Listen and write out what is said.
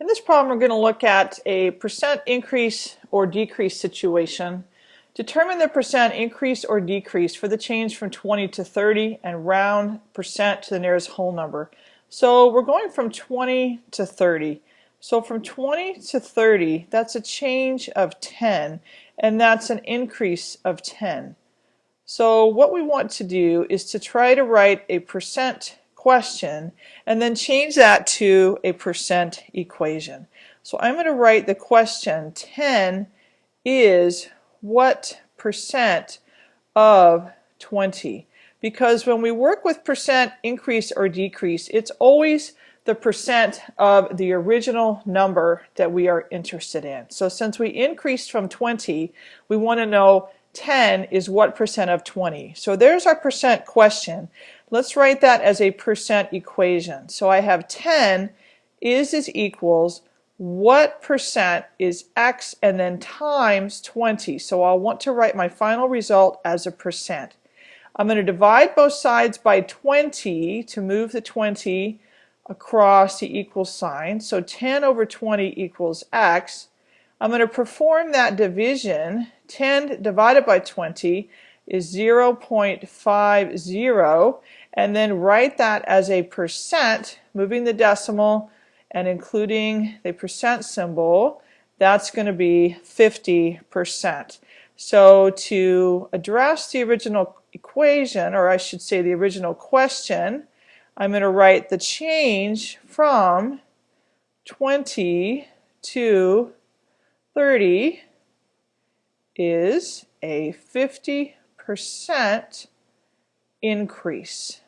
In this problem, we're going to look at a percent increase or decrease situation. Determine the percent increase or decrease for the change from 20 to 30 and round percent to the nearest whole number. So we're going from 20 to 30. So from 20 to 30, that's a change of 10, and that's an increase of 10. So what we want to do is to try to write a percent question and then change that to a percent equation. So I'm going to write the question 10 is what percent of 20? Because when we work with percent increase or decrease, it's always the percent of the original number that we are interested in. So since we increased from 20, we want to know 10 is what percent of 20. So there's our percent question. Let's write that as a percent equation. So I have 10 is is equals what percent is x and then times 20. So I'll want to write my final result as a percent. I'm going to divide both sides by 20 to move the 20 across the equal sign. So 10 over 20 equals x. I'm going to perform that division. 10 divided by 20 is 0.50 and then write that as a percent, moving the decimal and including the percent symbol, that's going to be 50%. So to address the original equation, or I should say the original question, I'm going to write the change from 20 to 30 is a 50% increase.